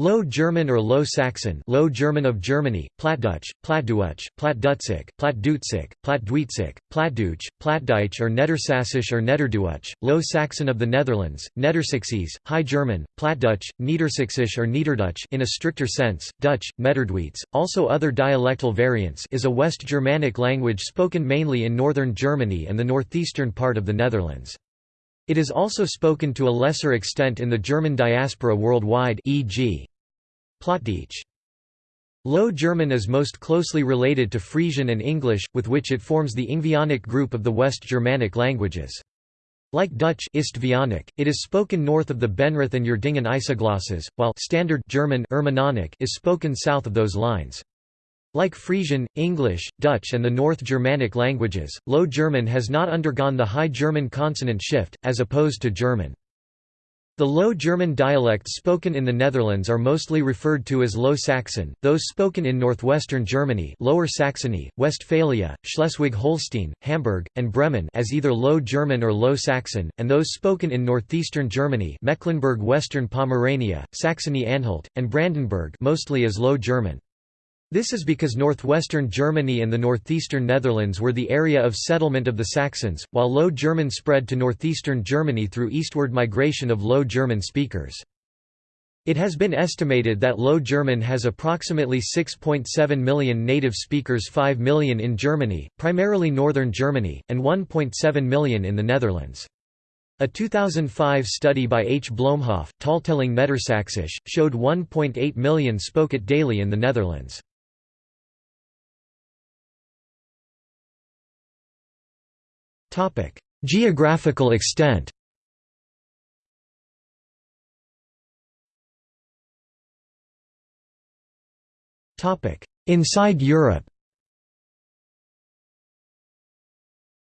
Low German or Low Saxon Low German of Germany, Plattdutch, Plattdeutsch, Plattdutzig, Plattdutzig, Plattdeutsig, Plattdeutsch, Plattdeutsch or Nedersassisch or Nederduitsch, Low Saxon of the Netherlands, Nedersaksisch, High German, Plattdutch, Niedersächsisch or Niederdutch in a stricter sense, Dutch, Metterduits, also other dialectal variants is a West Germanic language spoken mainly in northern Germany and the northeastern part of the Netherlands. It is also spoken to a lesser extent in the German diaspora worldwide e.g. Plattdeutsch. Low German is most closely related to Frisian and English, with which it forms the Ingvaeonic group of the West Germanic languages. Like Dutch Istvaeonic, it is spoken north of the Benrath and Uerdingen isoglosses, while Standard German is spoken south of those lines. Like Frisian, English, Dutch and the North Germanic languages, Low German has not undergone the High German consonant shift, as opposed to German. The Low German dialects spoken in the Netherlands are mostly referred to as Low Saxon, those spoken in northwestern Germany Lower Saxony, Westphalia, Schleswig-Holstein, Hamburg, and Bremen as either Low German or Low Saxon, and those spoken in northeastern Germany Mecklenburg-Western Pomerania, Saxony-Anhalt, and Brandenburg mostly as Low German. This is because northwestern Germany and the northeastern Netherlands were the area of settlement of the Saxons, while Low German spread to northeastern Germany through eastward migration of Low German speakers. It has been estimated that Low German has approximately 6.7 million native speakers 5 million in Germany, primarily northern Germany, and 1.7 million in the Netherlands. A 2005 study by H. Bloemhoff, Taaltelling Nedersaksisch, showed 1.8 million spoke it daily in the Netherlands. Geographical extent Inside Europe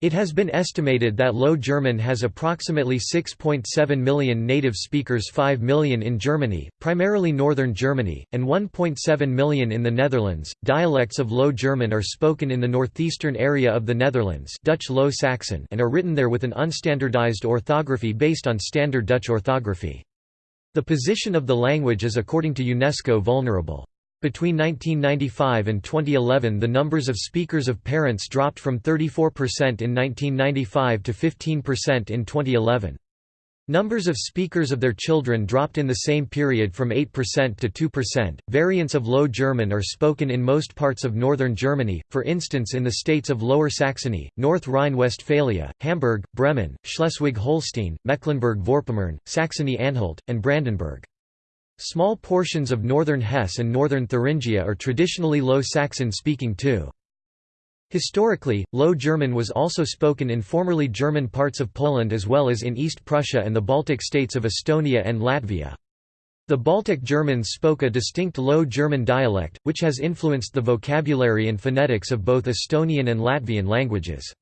It has been estimated that Low German has approximately 6.7 million native speakers 5 million in Germany, primarily northern Germany, and 1.7 million in the Netherlands. Dialects of Low German are spoken in the northeastern area of the Netherlands Dutch Low Saxon and are written there with an unstandardized orthography based on standard Dutch orthography. The position of the language is according to UNESCO vulnerable. Between 1995 and 2011 the numbers of speakers of parents dropped from 34% in 1995 to 15% in 2011. Numbers of speakers of their children dropped in the same period from 8% to 2%. Variants of Low German are spoken in most parts of northern Germany, for instance in the states of Lower Saxony, North Rhine-Westphalia, Hamburg, Bremen, Schleswig-Holstein, Mecklenburg-Vorpommern, Saxony-Anhalt, and Brandenburg. Small portions of northern Hesse and northern Thuringia are traditionally Low Saxon-speaking too. Historically, Low German was also spoken in formerly German parts of Poland as well as in East Prussia and the Baltic states of Estonia and Latvia. The Baltic Germans spoke a distinct Low German dialect, which has influenced the vocabulary and phonetics of both Estonian and Latvian languages.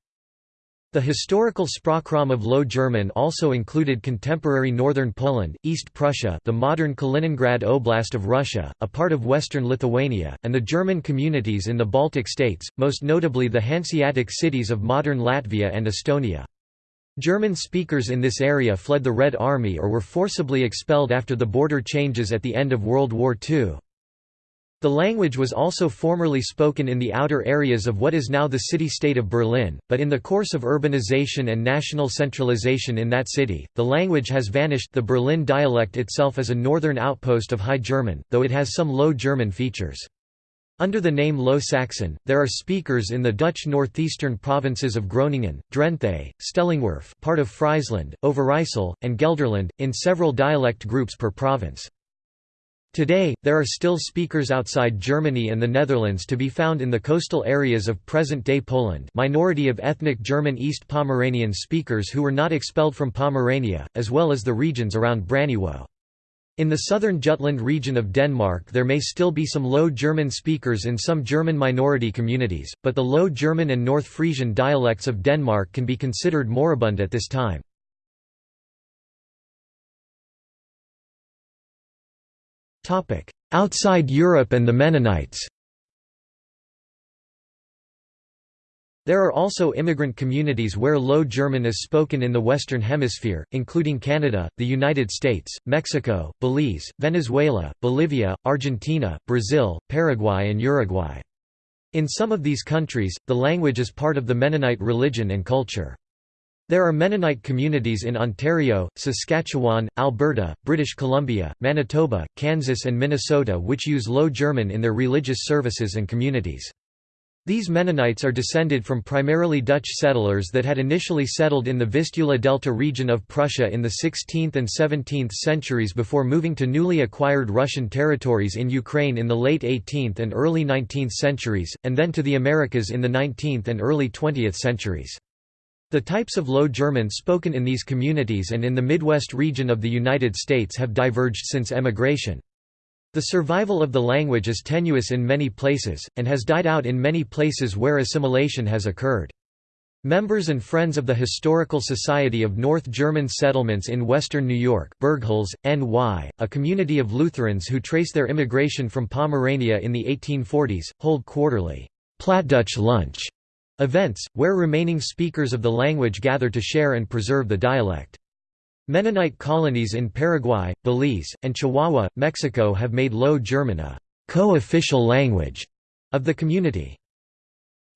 The historical Sprachraum of Low German also included contemporary northern Poland, East Prussia the modern Kaliningrad Oblast of Russia, a part of western Lithuania, and the German communities in the Baltic states, most notably the Hanseatic cities of modern Latvia and Estonia. German speakers in this area fled the Red Army or were forcibly expelled after the border changes at the end of World War II. The language was also formerly spoken in the outer areas of what is now the city-state of Berlin, but in the course of urbanization and national centralization in that city, the language has vanished the Berlin dialect itself is a northern outpost of High German, though it has some Low German features. Under the name Low Saxon, there are speakers in the Dutch northeastern provinces of Groningen, Drenthe, Stellingwerf part of Friesland, Overijssel, and Gelderland, in several dialect groups per province. Today, there are still speakers outside Germany and the Netherlands to be found in the coastal areas of present-day Poland minority of ethnic German East Pomeranian speakers who were not expelled from Pomerania, as well as the regions around Braniewo. In the southern Jutland region of Denmark there may still be some Low German speakers in some German minority communities, but the Low German and North Frisian dialects of Denmark can be considered moribund at this time. Outside Europe and the Mennonites There are also immigrant communities where Low German is spoken in the Western Hemisphere, including Canada, the United States, Mexico, Belize, Venezuela, Bolivia, Argentina, Brazil, Paraguay and Uruguay. In some of these countries, the language is part of the Mennonite religion and culture. There are Mennonite communities in Ontario, Saskatchewan, Alberta, British Columbia, Manitoba, Kansas and Minnesota which use Low German in their religious services and communities. These Mennonites are descended from primarily Dutch settlers that had initially settled in the Vistula Delta region of Prussia in the 16th and 17th centuries before moving to newly acquired Russian territories in Ukraine in the late 18th and early 19th centuries, and then to the Americas in the 19th and early 20th centuries. The types of Low German spoken in these communities and in the Midwest region of the United States have diverged since emigration. The survival of the language is tenuous in many places, and has died out in many places where assimilation has occurred. Members and friends of the Historical Society of North German Settlements in western New York Bergholz, NY, a community of Lutherans who trace their immigration from Pomerania in the 1840s, hold quarterly Plattdutch lunch events, where remaining speakers of the language gather to share and preserve the dialect. Mennonite colonies in Paraguay, Belize, and Chihuahua, Mexico have made Low German a co-official language of the community.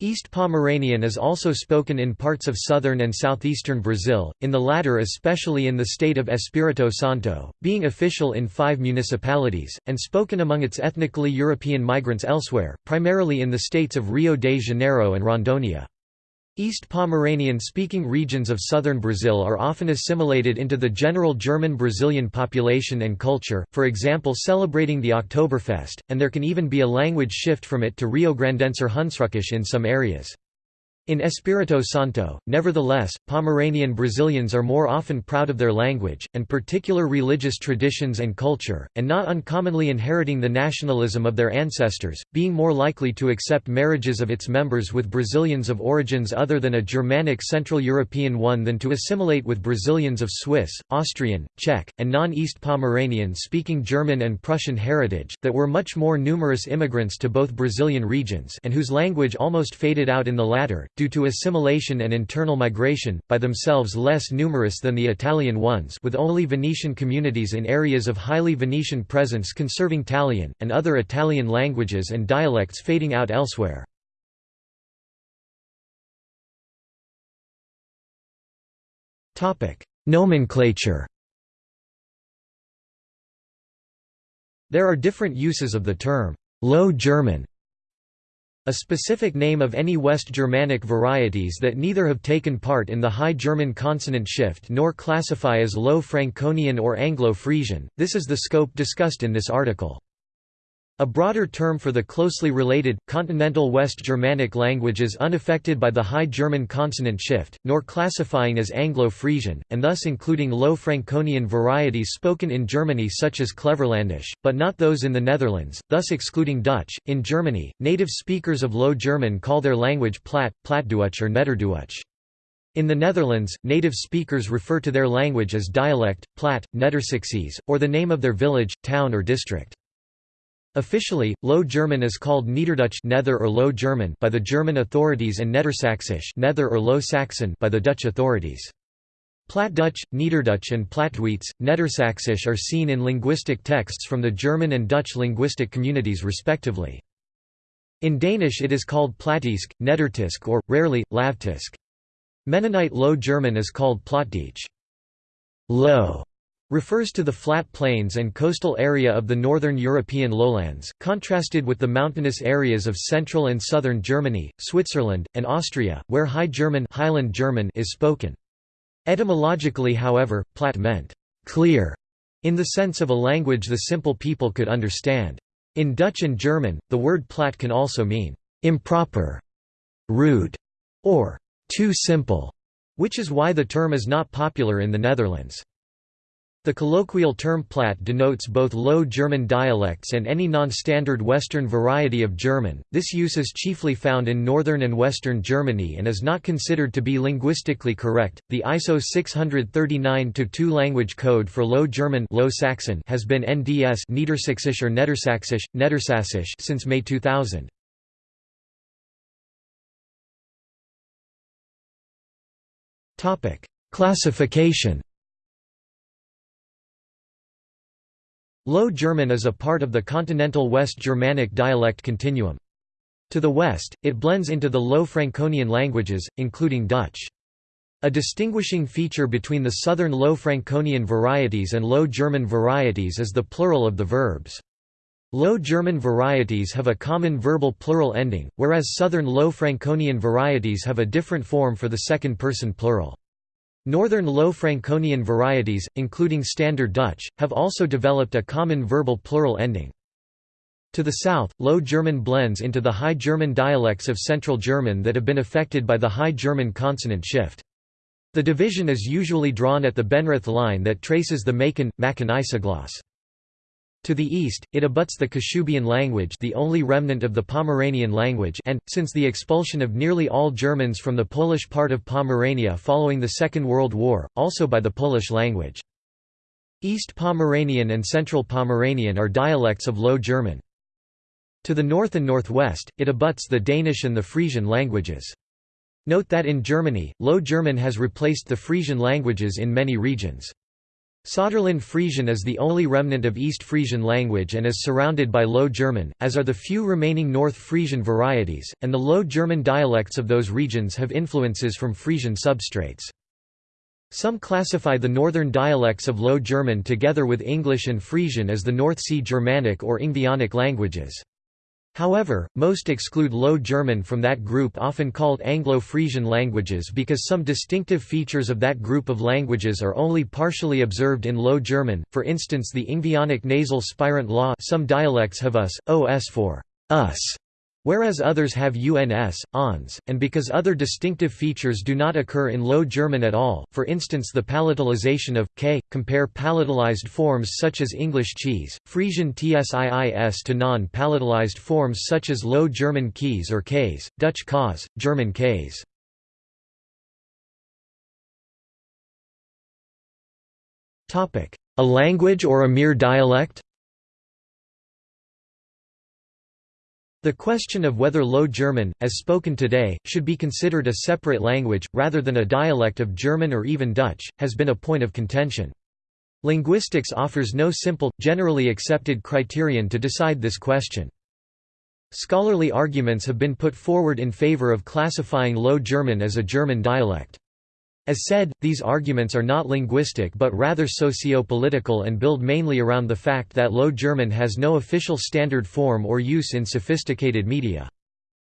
East Pomeranian is also spoken in parts of southern and southeastern Brazil, in the latter especially in the state of Espírito Santo, being official in five municipalities, and spoken among its ethnically European migrants elsewhere, primarily in the states of Rio de Janeiro and Rondônia. East Pomeranian-speaking regions of southern Brazil are often assimilated into the general German-Brazilian population and culture, for example celebrating the Oktoberfest, and there can even be a language shift from it to Rio Grandenser Hunsrückisch in some areas. In Espírito Santo, nevertheless, Pomeranian Brazilians are more often proud of their language, and particular religious traditions and culture, and not uncommonly inheriting the nationalism of their ancestors, being more likely to accept marriages of its members with Brazilians of origins other than a Germanic Central European one than to assimilate with Brazilians of Swiss, Austrian, Czech, and non-East Pomeranian speaking German and Prussian heritage, that were much more numerous immigrants to both Brazilian regions and whose language almost faded out in the latter, due to assimilation and internal migration, by themselves less numerous than the Italian ones with only Venetian communities in areas of highly Venetian presence conserving Talian, and other Italian languages and dialects fading out elsewhere. Nomenclature There are different uses of the term, Low German, a specific name of any West Germanic varieties that neither have taken part in the High German consonant shift nor classify as Low Franconian or Anglo-Frisian, this is the scope discussed in this article. A broader term for the closely related, continental West Germanic languages unaffected by the High German consonant shift, nor classifying as Anglo-Frisian, and thus including Low Franconian varieties spoken in Germany such as Cleverlandish, but not those in the Netherlands, thus excluding Dutch. In Germany, native speakers of Low German call their language Platt, Plattdeutsch or Nederduits. In the Netherlands, native speakers refer to their language as dialect, Platt, Nedersaksisch, or the name of their village, town or district. Officially, Low German is called Niederdutch Nether or Low German by the German authorities and Nedersächsisch Nether or Low Saxon by the Dutch authorities. Plattdutch, Niederdutch and Plattdeutsch, Nedersächsisch are seen in linguistic texts from the German and Dutch linguistic communities respectively. In Danish it is called Plattysk, Nedertysk or, rarely, Lavtysk. Mennonite Low German is called Plattdeutsch. Low refers to the flat plains and coastal area of the northern European lowlands, contrasted with the mountainous areas of central and southern Germany, Switzerland, and Austria, where High German, Highland German is spoken. Etymologically however, Platt meant, clear, in the sense of a language the simple people could understand. In Dutch and German, the word Platt can also mean, improper, rude, or too simple, which is why the term is not popular in the Netherlands. The colloquial term Platt denotes both Low German dialects and any non-standard Western variety of German. This use is chiefly found in northern and western Germany and is not considered to be linguistically correct. The ISO 639-2 language code for Low German Low Saxon has been NDS Niedersächsisch or Nedersächsisch, Nedersächsisch since May 2000. Topic: Classification Low German is a part of the continental West Germanic dialect continuum. To the west, it blends into the Low Franconian languages, including Dutch. A distinguishing feature between the southern Low Franconian varieties and Low German varieties is the plural of the verbs. Low German varieties have a common verbal plural ending, whereas southern Low Franconian varieties have a different form for the second-person plural. Northern Low Franconian varieties, including Standard Dutch, have also developed a common verbal plural ending. To the south, Low German blends into the High German dialects of Central German that have been affected by the High German consonant shift. The division is usually drawn at the Benrath line that traces the Macon, Macon isogloss. To the east, it abuts the Kashubian language the only remnant of the Pomeranian language and, since the expulsion of nearly all Germans from the Polish part of Pomerania following the Second World War, also by the Polish language. East Pomeranian and Central Pomeranian are dialects of Low German. To the north and northwest, it abuts the Danish and the Frisian languages. Note that in Germany, Low German has replaced the Frisian languages in many regions. Saterland Frisian is the only remnant of East Frisian language and is surrounded by Low German, as are the few remaining North Frisian varieties, and the Low German dialects of those regions have influences from Frisian substrates. Some classify the northern dialects of Low German together with English and Frisian as the North Sea Germanic or Ingvaeonic languages. However, most exclude Low German from that group often called Anglo-Frisian languages because some distinctive features of that group of languages are only partially observed in Low German, for instance the Ingvaeonic nasal spirant law some dialects have us, os for us, Whereas others have uns, ons, and because other distinctive features do not occur in Low German at all, for instance the palatalization of, k, compare palatalized forms such as English cheese, Frisian tsiis to non-palatalized forms such as Low German keys or k's, Dutch k's, German k's. A language or a mere dialect The question of whether Low German, as spoken today, should be considered a separate language, rather than a dialect of German or even Dutch, has been a point of contention. Linguistics offers no simple, generally accepted criterion to decide this question. Scholarly arguments have been put forward in favor of classifying Low German as a German dialect. As said, these arguments are not linguistic but rather socio-political and build mainly around the fact that Low German has no official standard form or use in sophisticated media.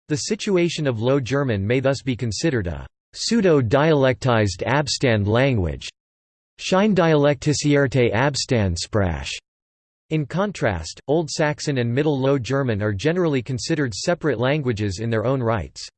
The situation of Low German may thus be considered a pseudo-dialectized Abstand language. Abstandsprache. In contrast, Old Saxon and Middle Low German are generally considered separate languages in their own rights.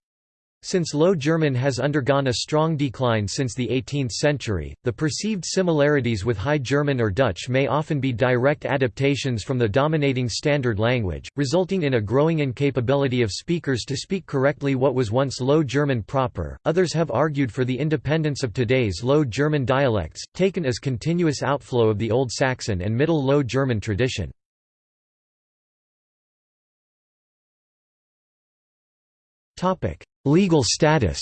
Since Low German has undergone a strong decline since the 18th century, the perceived similarities with High German or Dutch may often be direct adaptations from the dominating standard language, resulting in a growing incapability of speakers to speak correctly what was once Low German proper. Others have argued for the independence of today's Low German dialects, taken as continuous outflow of the Old Saxon and Middle Low German tradition. Legal status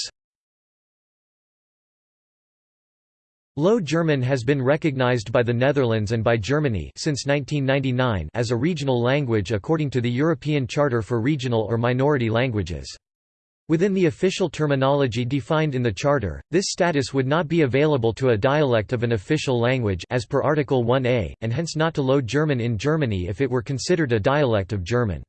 Low German has been recognized by the Netherlands and by Germany since 1999 as a regional language according to the European Charter for Regional or Minority Languages. Within the official terminology defined in the Charter, this status would not be available to a dialect of an official language as per Article 1a, and hence not to Low German in Germany if it were considered a dialect of German.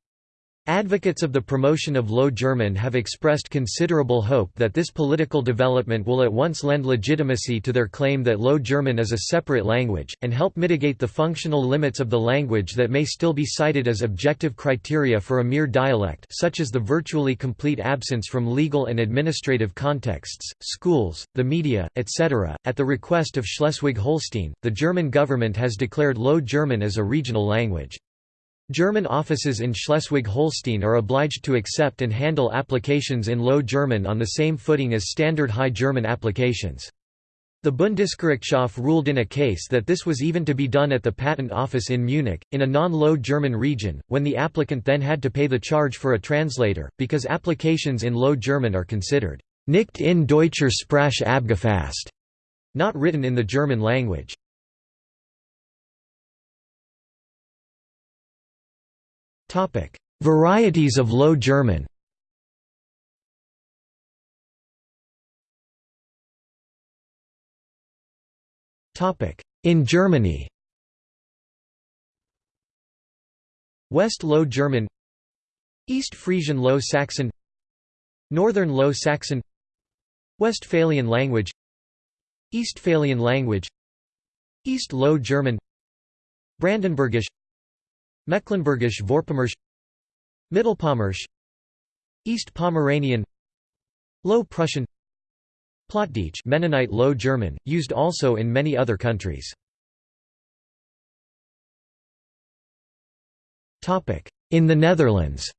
Advocates of the promotion of Low German have expressed considerable hope that this political development will at once lend legitimacy to their claim that Low German is a separate language, and help mitigate the functional limits of the language that may still be cited as objective criteria for a mere dialect such as the virtually complete absence from legal and administrative contexts, schools, the media, etc. At the request of Schleswig-Holstein, the German government has declared Low German as a regional language. German offices in Schleswig-Holstein are obliged to accept and handle applications in Low German on the same footing as standard High German applications. The Bundesgerichtshof ruled in a case that this was even to be done at the Patent Office in Munich, in a non-Low German region, when the applicant then had to pay the charge for a translator, because applications in Low German are considered nicht in deutscher Sprache abgefasst, not written in the German language. Varieties of Low German. In Germany. West Low German. East Frisian Low Saxon. Northern Low Saxon. Westphalian language. Eastphalian language. East Low German. Brandenburgisch Mecklenburgisch Vorpommerisch Mittelpommerisch East Pomeranian Low Prussian Plattdeutsch Mennonite Low German, used also in many other countries. In the Netherlands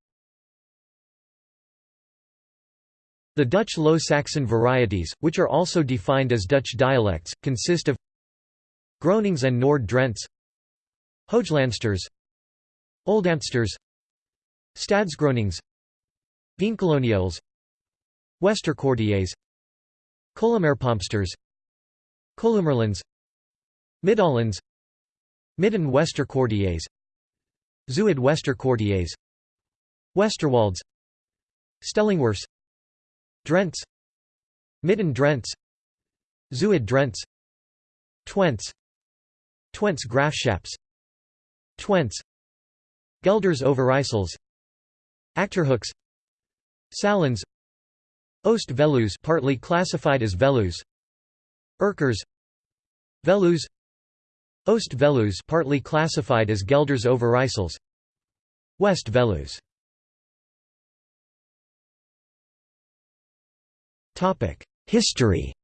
The Dutch Low Saxon varieties, which are also defined as Dutch dialects, consist of Gronings and Noord-Drents Hooglandsters Oldambtsters Stadsgronings Veenkoloniales Westerkwartiers Kolomerpompsters Kolumerlands Midollands Midden Westerkwartiers Zuid Westerkwartiers Westerwalds Stellingwers Drents Midden Drents Zuid Drents Twents Twents Grafschaps Twents Gelders Overijssels Achterhoeks Salons Oost Veluws partly classified as Veluws. Urkers Veluws. Oost Veluws partly classified as Gelders Overijssels West Veluws. Topic History.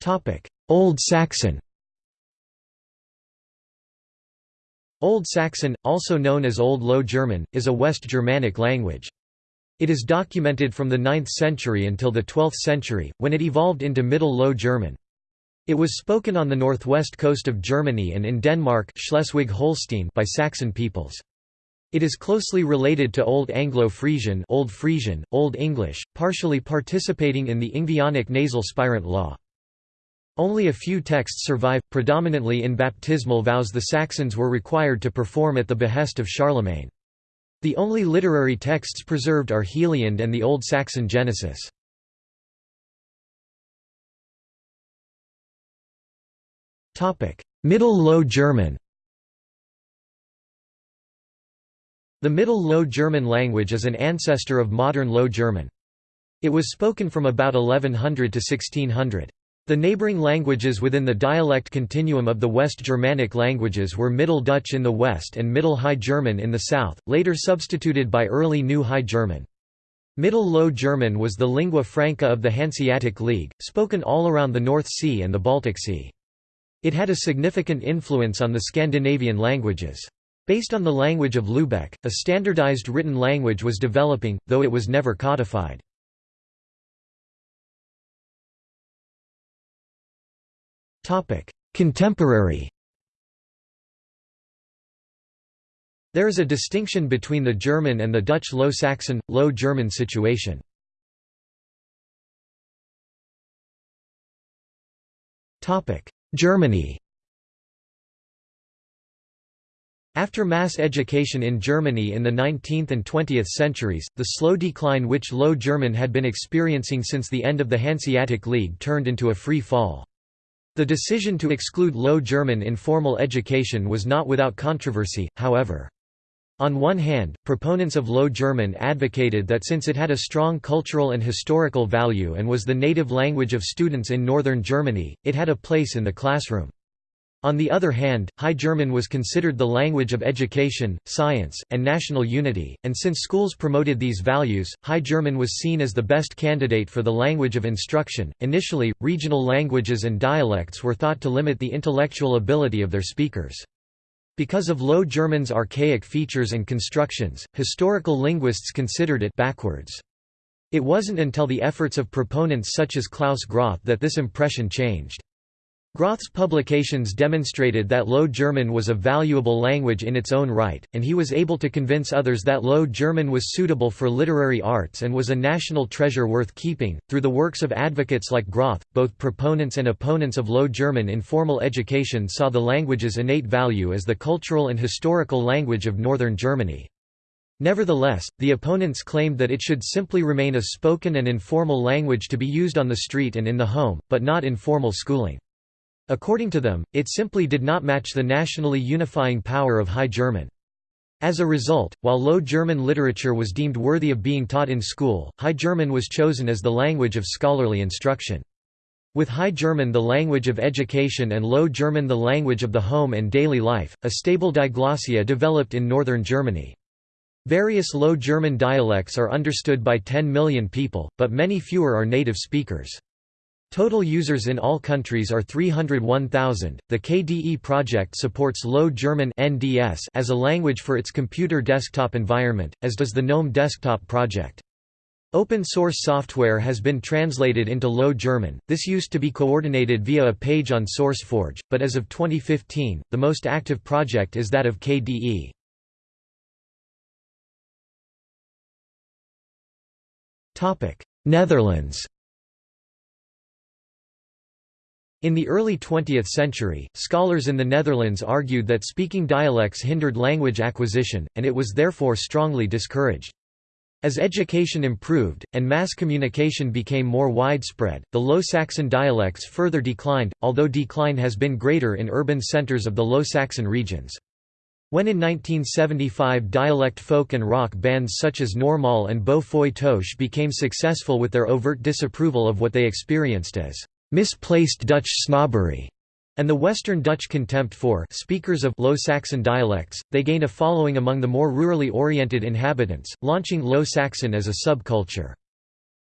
Topic Old Saxon Old Saxon, also known as Old Low German, is a West Germanic language. It is documented from the 9th century until the 12th century, when it evolved into Middle Low German. It was spoken on the northwest coast of Germany and in Denmark Schleswig-Holstein by Saxon peoples. It is closely related to Old Anglo-Frisian Old Frisian, Old English, partially participating in the Ingvaeonic nasal spirant law. Only a few texts survive, predominantly in baptismal vows the Saxons were required to perform at the behest of Charlemagne. The only literary texts preserved are Heliand and the Old Saxon Genesis. Middle Low German The Middle Low German language is an ancestor of modern Low German. It was spoken from about 1100 to 1600. The neighboring languages within the dialect continuum of the West Germanic languages were Middle Dutch in the west and Middle High German in the south, later substituted by Early New High German. Middle Low German was the lingua franca of the Hanseatic League, spoken all around the North Sea and the Baltic Sea. It had a significant influence on the Scandinavian languages. Based on the language of Lubeck, a standardized written language was developing, though it was never codified. Contemporary There is a distinction between the German and the Dutch Low Saxon, Low German situation. Germany After mass education in Germany in the 19th and 20th centuries, the slow decline which Low German had been experiencing since the end of the Hanseatic League turned into a free fall. The decision to exclude Low German in formal education was not without controversy, however. On one hand, proponents of Low German advocated that since it had a strong cultural and historical value and was the native language of students in northern Germany, it had a place in the classroom. On the other hand, High German was considered the language of education, science, and national unity, and since schools promoted these values, High German was seen as the best candidate for the language of instruction. Initially, regional languages and dialects were thought to limit the intellectual ability of their speakers. Because of Low German's archaic features and constructions, historical linguists considered it backwards. It wasn't until the efforts of proponents such as Klaus Groth that this impression changed. Groth's publications demonstrated that Low German was a valuable language in its own right, and he was able to convince others that Low German was suitable for literary arts and was a national treasure worth keeping. Through the works of advocates like Groth, both proponents and opponents of Low German in formal education saw the language's innate value as the cultural and historical language of northern Germany. Nevertheless, the opponents claimed that it should simply remain a spoken and informal language to be used on the street and in the home, but not in formal schooling. According to them, it simply did not match the nationally unifying power of High German. As a result, while Low German literature was deemed worthy of being taught in school, High German was chosen as the language of scholarly instruction. With High German the language of education and Low German the language of the home and daily life, a stable diglossia developed in northern Germany. Various Low German dialects are understood by 10 million people, but many fewer are native speakers. Total users in all countries are 301,000. The KDE project supports Low German (NDS) as a language for its computer desktop environment, as does the GNOME Desktop project. Open source software has been translated into Low German. This used to be coordinated via a page on SourceForge, but as of 2015, the most active project is that of KDE. Topic: Netherlands. In the early 20th century, scholars in the Netherlands argued that speaking dialects hindered language acquisition, and it was therefore strongly discouraged. As education improved, and mass communication became more widespread, the Low Saxon dialects further declined, although decline has been greater in urban centres of the Low Saxon regions. When in 1975 dialect folk and rock bands such as Normaal and Beau Toche became successful with their overt disapproval of what they experienced as misplaced Dutch snobbery, and the Western Dutch contempt for speakers of Low Saxon dialects, they gained a following among the more rurally oriented inhabitants, launching Low Saxon as a subculture.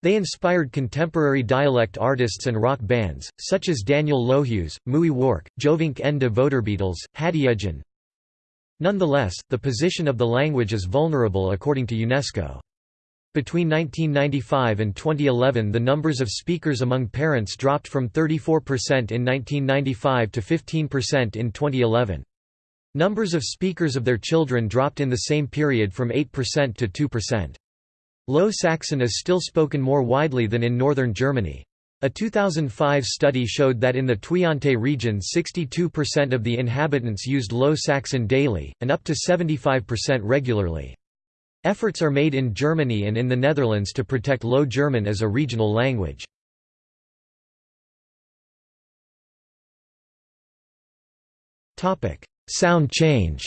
They inspired contemporary dialect artists and rock bands, such as Daniel Lohues, Mooi Wark, Jovink en de Voederbietels, Hadjejen. Nonetheless, the position of the language is vulnerable according to UNESCO. Between 1995 and 2011 the numbers of speakers among parents dropped from 34% in 1995 to 15% in 2011. Numbers of speakers of their children dropped in the same period from 8% to 2%. Low Saxon is still spoken more widely than in northern Germany. A 2005 study showed that in the Twente region 62% of the inhabitants used Low Saxon daily, and up to 75% regularly. Efforts are made in Germany and in the Netherlands to protect Low German as a regional language. Sound change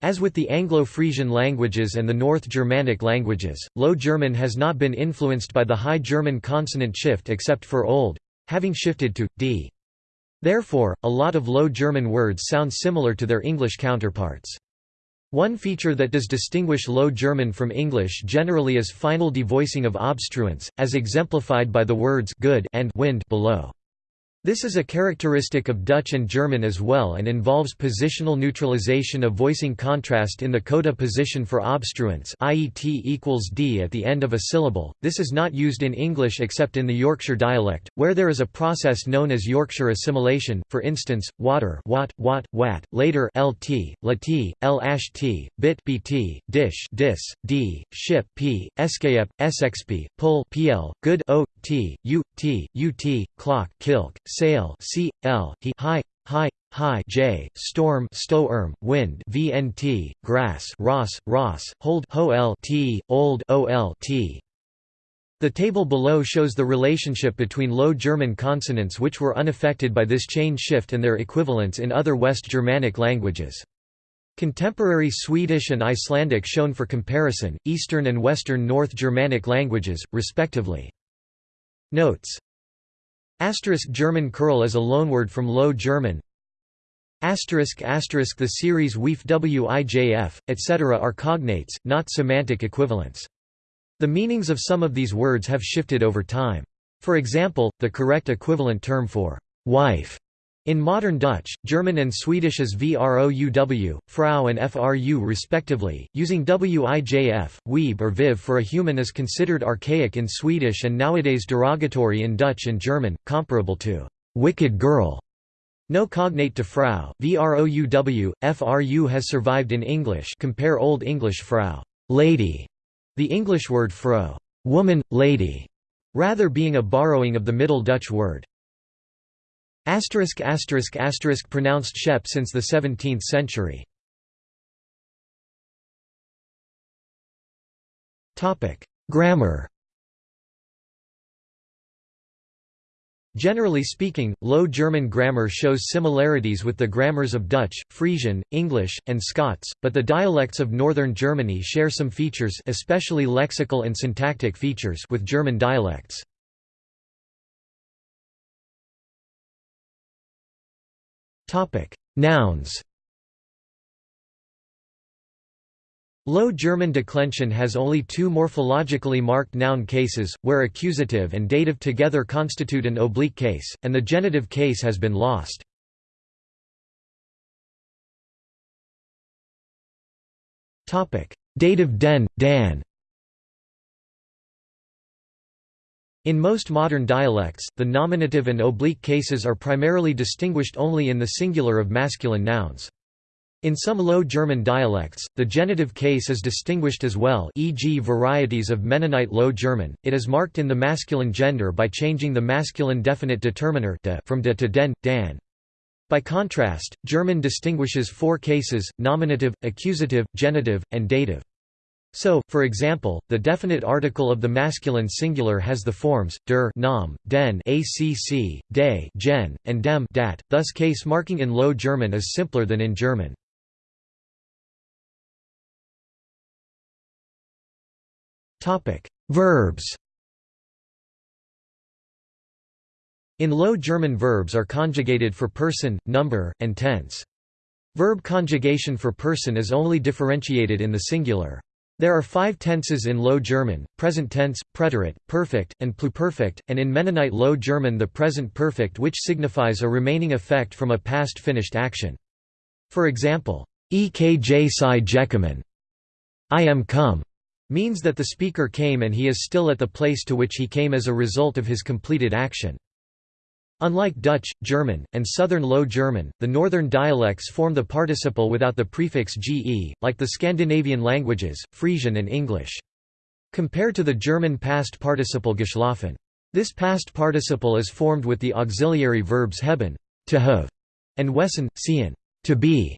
As with the Anglo-Frisian languages and the North Germanic languages, Low German has not been influenced by the High German consonant shift except for old, having shifted to d. Therefore, a lot of Low German words sound similar to their English counterparts. One feature that does distinguish Low German from English generally is final devoicing of obstruents, as exemplified by the words good and wind below. This is a characteristic of Dutch and German as well and involves positional neutralization of voicing contrast in the coda position for obstruents i.e. t equals d at the end of a syllable. This is not used in English except in the Yorkshire dialect, where there is a process known as Yorkshire assimilation, for instance, water wat, wat, wat, later lt, lt, l t, bit bt, dish dis, d, ship p, skep, sxp, pull pl, good o, t, u, t, ut, clock kilk, sail c l he high high high j storm sto erm wind vnt grass ross ross hold ho l t old ol t the table below shows the relationship between Low German consonants which were unaffected by this chain shift and their equivalents in other West Germanic languages. Contemporary Swedish and Icelandic shown for comparison, Eastern and Western North Germanic languages, respectively. Notes Asterisk German Kerl is a loanword from Low German. Asterisk asterisk the series WEF WIJF, etc. are cognates, not semantic equivalents. The meanings of some of these words have shifted over time. For example, the correct equivalent term for wife In modern Dutch, German and Swedish as VROUW, Frau and FRU respectively, using WIJF, weeb or viv for a human is considered archaic in Swedish and nowadays derogatory in Dutch and German, comparable to «wicked girl». No cognate to Frau, VROUW, FRU has survived in English. Compare Old English Frau lady", the English word vrouw woman, lady", rather being a borrowing of the Middle Dutch word Asterisk asterisk asterisk pronounced shep since the 17th century. Topic: Grammar. Generally speaking, Low German grammar shows similarities with the grammars of Dutch, Frisian, English, and Scots, but the dialects of northern Germany share some features especially lexical and syntactic features with German dialects. Topic: Nouns. Low German declension has only two morphologically marked noun cases, where accusative and dative together constitute an oblique case, and the genitive case has been lost. Dative den, dan In most modern dialects, the nominative and oblique cases are primarily distinguished only in the singular of masculine nouns. In some Low German dialects, the genitive case is distinguished as well e.g. varieties of Mennonite Low German, it is marked in the masculine gender by changing the masculine definite determiner de from de to den, dan. By contrast, German distinguishes four cases, nominative, accusative, genitive, and dative. So, for example, the definite article of the masculine singular has the forms der, nam, den, acc, de, gen, and dem, dat. Thus, case marking in Low German is simpler than in German. Topic: Verbs. In Low German verbs are conjugated for person, number, and tense. Verb conjugation for person is only differentiated in the singular. There are five tenses in Low German, present tense, preterite, perfect, and pluperfect, and in Mennonite Low German the present perfect which signifies a remaining effect from a past finished action. For example, ekj si jekamen I am come, means that the speaker came and he is still at the place to which he came as a result of his completed action. Unlike Dutch, German, and Southern Low German, the northern dialects form the participle without the prefix ge, like the Scandinavian languages, Frisian and English. Compared to the German past participle geschlafen. This past participle is formed with the auxiliary verbs hebben to have, and wesen, sien to be.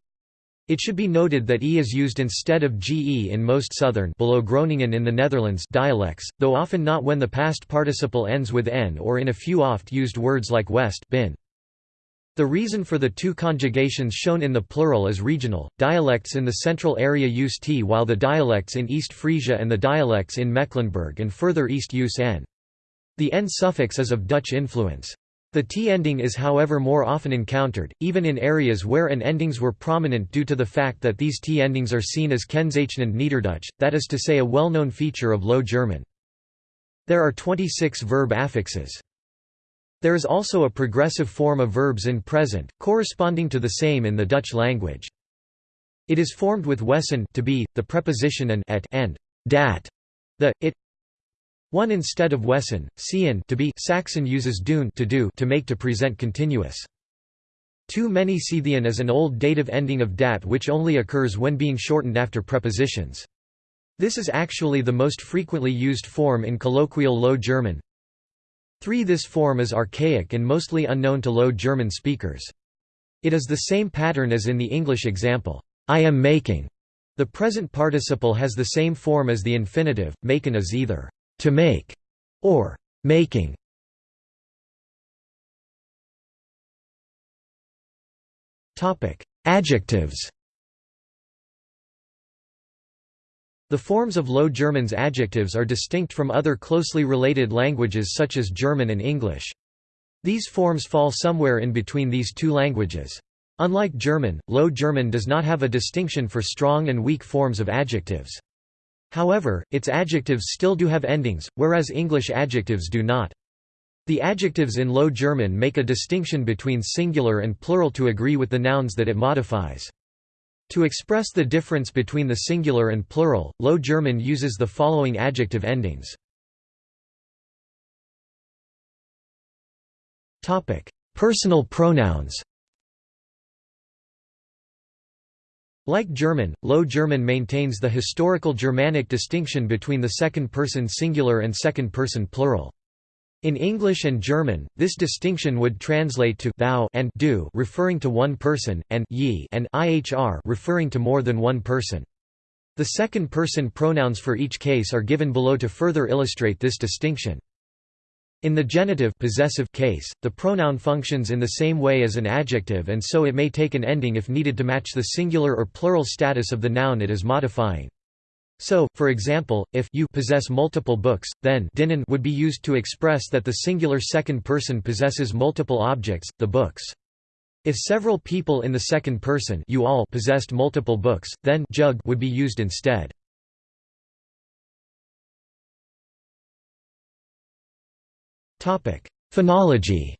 It should be noted that e is used instead of ge in most southern below Groningen in the Netherlands dialects, though often not when the past participle ends with n or in a few oft-used words like west bin. The reason for the two conjugations shown in the plural is regional, dialects in the central area use t while the dialects in East Frisia and the dialects in Mecklenburg and further east use n. The n suffix is of Dutch influence. The T ending is however more often encountered, even in areas where N endings were prominent due to the fact that these T endings are seen as kennzeichnend Niederdutch, that is to say a well-known feature of Low German. There are 26 verb affixes. There is also a progressive form of verbs in present, corresponding to the same in the Dutch language. It is formed with wesen to be, the preposition and et and dat, the, it, one instead of wesen, sien to be Saxon uses dune to do to make to present continuous. Too many Scythian is an old dative ending of dat which only occurs when being shortened after prepositions. This is actually the most frequently used form in colloquial Low German. 3 This form is archaic and mostly unknown to Low German speakers. It is the same pattern as in the English example, I am making. The present participle has the same form as the infinitive, maken is either to make, or making. Topic: Adjectives. The forms of Low German's adjectives are distinct from other closely related languages such as German and English. These forms fall somewhere in between these two languages. Unlike German, Low German does not have a distinction for strong and weak forms of adjectives. However, its adjectives still do have endings, whereas English adjectives do not. The adjectives in Low German make a distinction between singular and plural to agree with the nouns that it modifies. To express the difference between the singular and plural, Low German uses the following adjective endings. Personal pronouns Like German, Low German maintains the historical Germanic distinction between the second-person singular and second-person plural. In English and German, this distinction would translate to thou and du referring to one person, and ye and ihr referring to more than one person. The second-person pronouns for each case are given below to further illustrate this distinction. In the genitive possessive case, the pronoun functions in the same way as an adjective and so it may take an ending if needed to match the singular or plural status of the noun it is modifying. So, for example, if you possess multiple books, then dinnen would be used to express that the singular second person possesses multiple objects, the books. If several people in the second person you all possessed multiple books, then jug would be used instead. Phonology.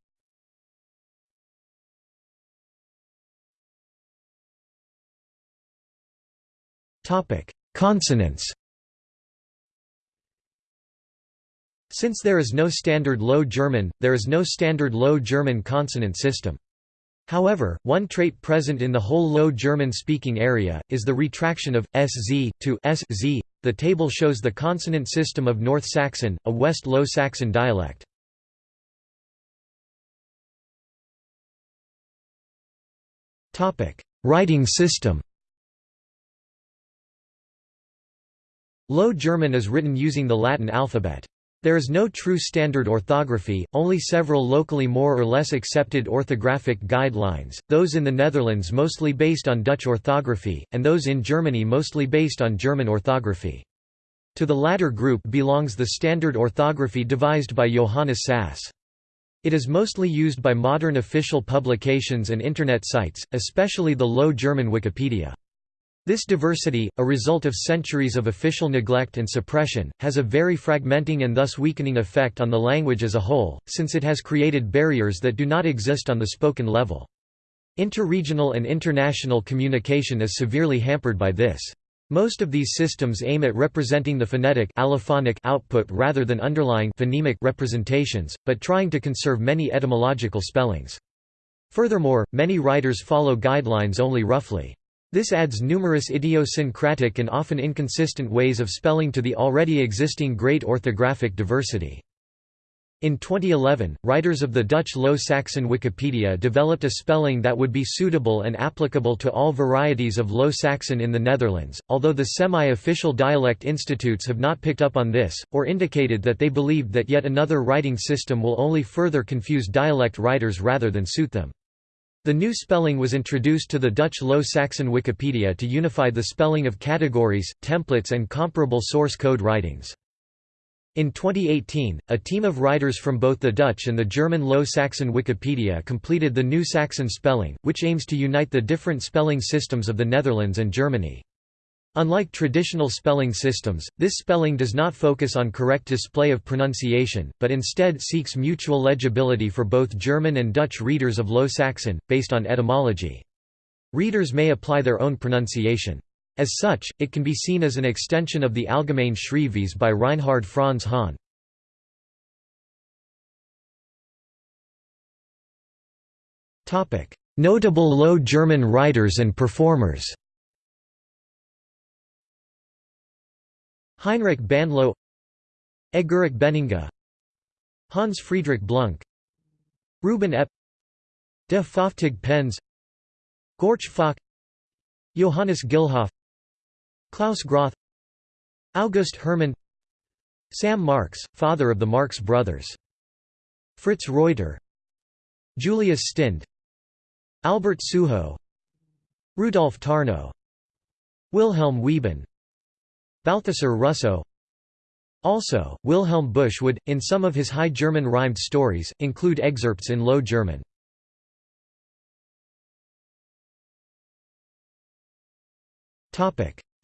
Topic: Consonants Since there is no standard Low German, there is no standard Low German consonant system. However, one trait present in the whole Low German-speaking area, is the retraction of, sz, to sz. The table shows the consonant system of North Saxon, a West Low Saxon dialect. Writing system Low German is written using the Latin alphabet. There is no true standard orthography, only several locally more or less accepted orthographic guidelines, those in the Netherlands mostly based on Dutch orthography, and those in Germany mostly based on German orthography. To the latter group belongs the standard orthography devised by Johannes Sass. It is mostly used by modern official publications and Internet sites, especially the Low German Wikipedia. This diversity, a result of centuries of official neglect and suppression, has a very fragmenting and thus weakening effect on the language as a whole, since it has created barriers that do not exist on the spoken level. Interregional and international communication is severely hampered by this. Most of these systems aim at representing the phonetic allophonic output rather than underlying phonemic representations, but trying to conserve many etymological spellings. Furthermore, many writers follow guidelines only roughly. This adds numerous idiosyncratic and often inconsistent ways of spelling to the already existing great orthographic diversity. In 2011, writers of the Dutch Low Saxon Wikipedia developed a spelling that would be suitable and applicable to all varieties of Low Saxon in the Netherlands, although the semi-official dialect institutes have not picked up on this, or indicated that they believed that yet another writing system will only further confuse dialect writers rather than suit them. The new spelling was introduced to the Dutch Low Saxon Wikipedia to unify the spelling of categories, templates and comparable source code writings. In 2018, a team of writers from both the Dutch and the German Low Saxon Wikipedia completed the New Saxon spelling, which aims to unite the different spelling systems of the Netherlands and Germany. Unlike traditional spelling systems, this spelling does not focus on correct display of pronunciation, but instead seeks mutual legibility for both German and Dutch readers of Low Saxon, based on etymology. Readers may apply their own pronunciation. As such, it can be seen as an extension of the Allgemeine Schrijfwijze by Reinhard Franz Hahn. Notable Low German writers and performers Heinrich Bandlow Eggerik Beninga Hans Friedrich Blunck Reuben Epp De Fofftig Penns Gorch Fock Johannes Gillhoff Klaus Groth August Hermann Sam Marx, father of the Marx brothers Fritz Reuter Julius Stinde Albert Suho Rudolf Tarnow Wilhelm Wieben Balthasar Russow Also, Wilhelm Busch would, in some of his High German rhymed stories, include excerpts in Low German.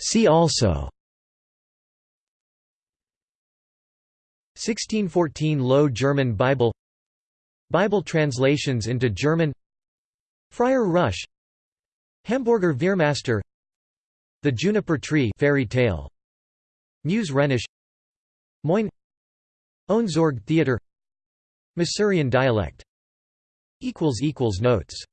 See also. 1614 Low German Bible. Bible translations into German. Friar Rush. Hamburger Veermaster The Juniper Tree fairy tale. Meuse Rhenish. Moin. Ohnsorg Theater. Masurian dialect. Notes